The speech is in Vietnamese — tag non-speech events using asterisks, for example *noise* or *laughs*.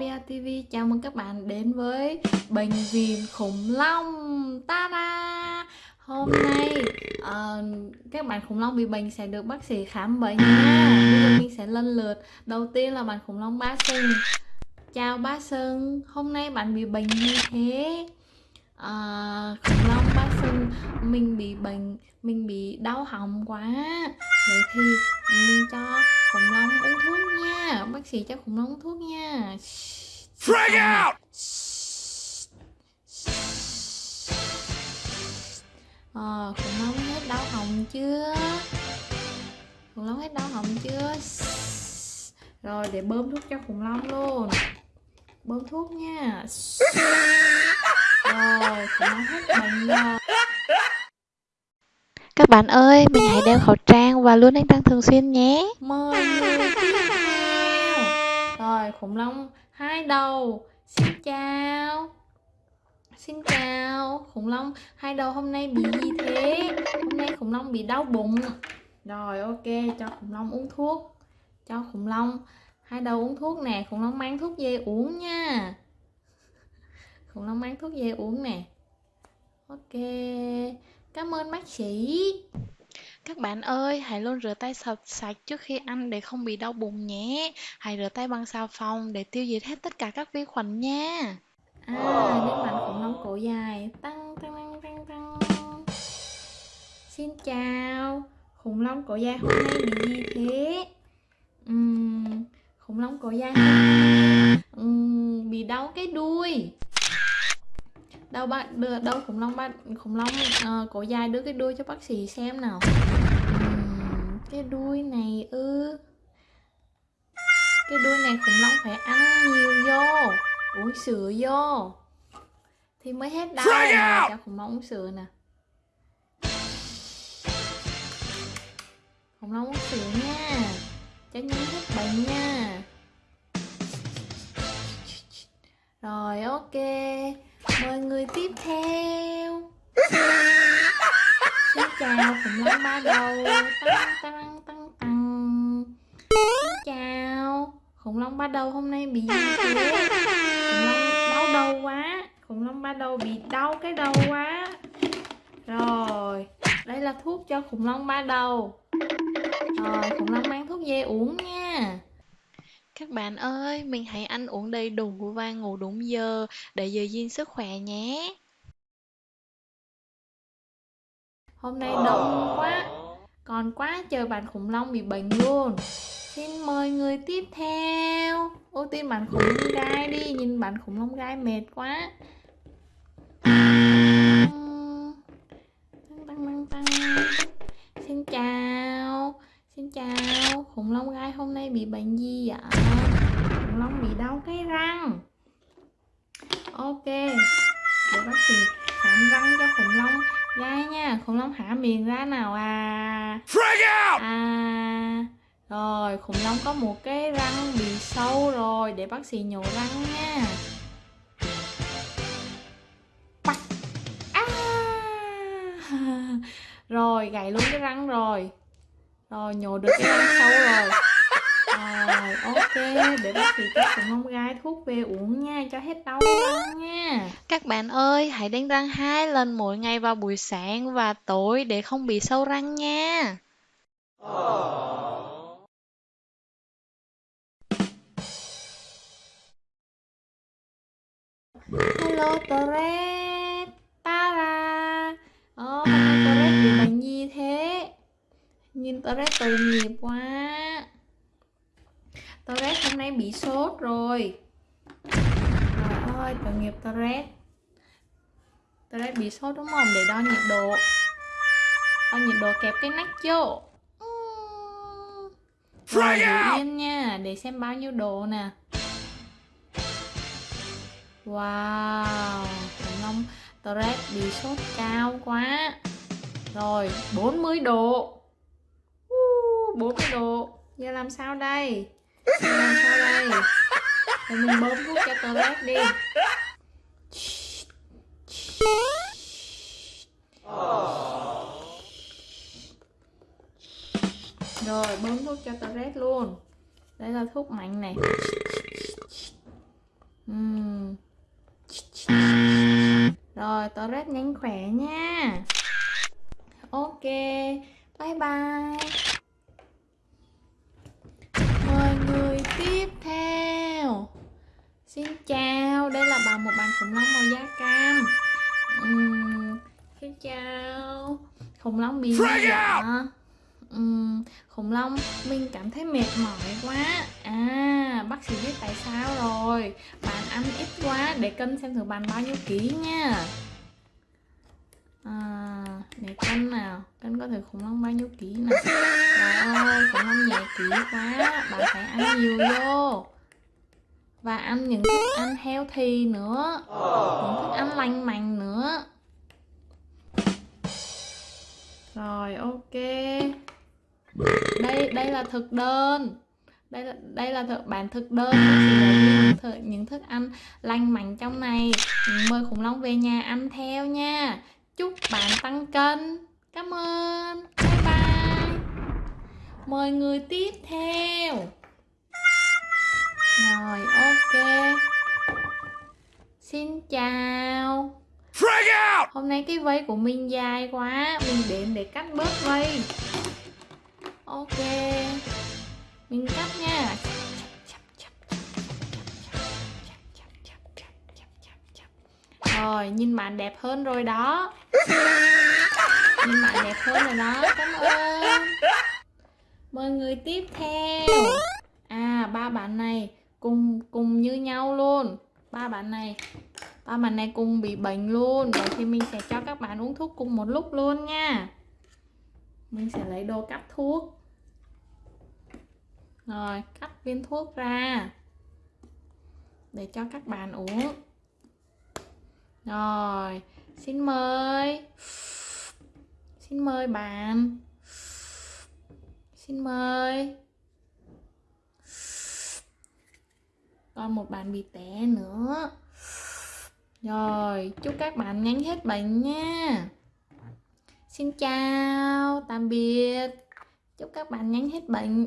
Papia TV chào mừng các bạn đến với bệnh viện khủng long. Ta da hôm nay uh, các bạn khủng long bị bệnh sẽ được bác sĩ khám bệnh nha. Bây giờ mình sẽ lần lượt. Đầu tiên là bạn khủng long ba sừng chào ba sừng hôm nay bạn bị bệnh như thế. Uh, khủng long ba sừng mình bị bệnh mình bị đau họng quá. Vậy thì mình cho sĩ cho khủng long uống thuốc nha. Frag out! Ờ, khủng long hết đau họng chưa? Khủng long hết đau họng chưa? Rồi để bơm thuốc cho khủng long luôn. Bơm thuốc nha. Rồi khủng long hết bệnh rồi. Các bạn ơi, mình hãy đeo khẩu trang và luôn đánh răng thường xuyên nhé. mời. người rồi, khủng long hai đầu. Xin chào. Xin chào. Khủng long hai đầu hôm nay bị gì thế? Hôm nay khủng long bị đau bụng. Rồi, ok, cho khủng long uống thuốc. Cho khủng long hai đầu uống thuốc nè. Khủng long mang thuốc về uống nha. Khủng long mang thuốc về uống nè. Ok. Cảm ơn bác sĩ. Các bạn ơi, hãy luôn rửa tay sạch sạch trước khi ăn để không bị đau bụng nhé. Hãy rửa tay bằng xà phòng để tiêu diệt hết tất cả các vi khuẩn nha. À, nước mạnh khủng long cổ dài tăng tăng tăng tăng tăng Xin chào Khủng long cổ dài hôm nay bị gì thế? Uhm, khủng long cổ dài uhm, bị đau cái đuôi đâu bạn đưa đâu khủng long ba khủng long ờ, cổ dài đưa cái đuôi cho bác sĩ xem nào. Cái đuôi này ư. Cái đuôi này khủng long phải ăn nhiều vô uống sữa vô. Thì mới hết đau nè cho khủng long uống sữa nè. Khủng long uống sữa nha cho nhanh hết bệnh nha. Rồi ok mời người tiếp theo. *laughs* Xin chào khủng long ba đầu. Tăng tăng tăng tăng xin chào. Khủng long ba đầu hôm nay bị gì thế? Khủng long đau đầu quá. Khủng long ba đầu bị đau cái đầu quá. Rồi đây là thuốc cho khủng long ba đầu. Rồi khủng long mang thuốc về uống nha các bạn ơi, mình hãy ăn uống đầy đủ và ngủ đúng giờ để giữ gìn sức khỏe nhé. hôm nay đông quá còn quá trời bạn khủng long bị bệnh luôn. Xin mời người tiếp theo. Ưu tiên bạn khủng long gai đi nhìn bạn khủng long gai mệt quá. Tăng tăng tăng tăng. Xin chào xin chào khủng long gai hôm nay bị bệnh gì ạ? Khủng long bị đau cái răng. Ok để bác sĩ khám răng cho khủng long gai nha. Khủng long hả miệng ra nào à? À rồi khủng long có một cái răng bị sâu rồi. Để bác sĩ nhổ răng nha. À. *laughs* rồi gãy luôn cái răng rồi rồi nhổ được cái răng sâu rồi. Rồi ok để bác sĩ cho khủng long gai thuốc về uống nha cho hết đau nha. Các bạn ơi, hãy đánh răng hai lần mỗi ngày vào buổi sáng và tối để không bị sâu răng nha. Hello Toret Nhìn Toret tội nghiệp quá. Toret hôm nay bị sốt rồi. Trời ơi, tội nghiệp Toret Toret bị sốt đúng không? Để đo nhiệt độ. Đo nhiệt độ kẹp cái nách vô. Rồi giữ yên nha, để xem bao nhiêu độ nè. Wow, khủng long. Toret bị sốt cao quá. Rồi, 40 độ 40 độ Giờ làm sao đây? Giờ làm sao đây? Để mình bơm thuốc cho Toret đi Rồi, bơm thuốc cho Toret luôn Đây là thuốc mạnh này Ừm. Rồi, Torres nhanh khỏe nha. Ok, bye bye. Xin chào, đây là bà một bạn khủng long màu da cam. Ừm, xin chào. Khủng long bị gì ạ? Ừm, khủng long mình cảm thấy mệt mỏi quá. À, bác sĩ biết tại sao rồi. Bạn ăn ít quá để cân xem thử bạn bao nhiêu ký nha. À, để cân nào cân có thử khủng long bao nhiêu ký nào trời ơi khủng long nhẹ ký quá bạn phải ăn nhiều vô và ăn những thức ăn healthy nữa. Những thức ăn lành mạnh nữa. Rồi ok. Đây đây là thực đơn. Đây là đây là thực bản thực đơn những, những thức ăn lành mạnh trong này. Mời khủng long về nhà ăn theo nha. Chúc bạn tăng cân. Cảm ơn. Bye bye. Mời người tiếp theo rồi ok. Xin chào. Hôm nay cái vây của mình dài quá. Mình đến để cắt bớt vây ok. Mình cắt nha. Rồi nhìn bạn đẹp hơn rồi đó. Nhìn bạn đẹp hơn rồi đó. Cảm ơn. Mời người tiếp theo. À ba bạn này cùng cùng như nhau luôn. Ba bạn này, ba bạn này cùng bị bệnh luôn. Vậy thì mình sẽ cho các bạn uống thuốc cùng một lúc luôn nha. Mình sẽ lấy đồ cắt thuốc. Rồi, cắt viên thuốc ra để cho các bạn uống. Rồi, xin mời. Xin mời bạn. Xin mời. Còn một bạn bị té nữa. Rồi, chúc các bạn nhanh hết bệnh nha. Xin chào, tạm biệt. Chúc các bạn nhanh hết bệnh.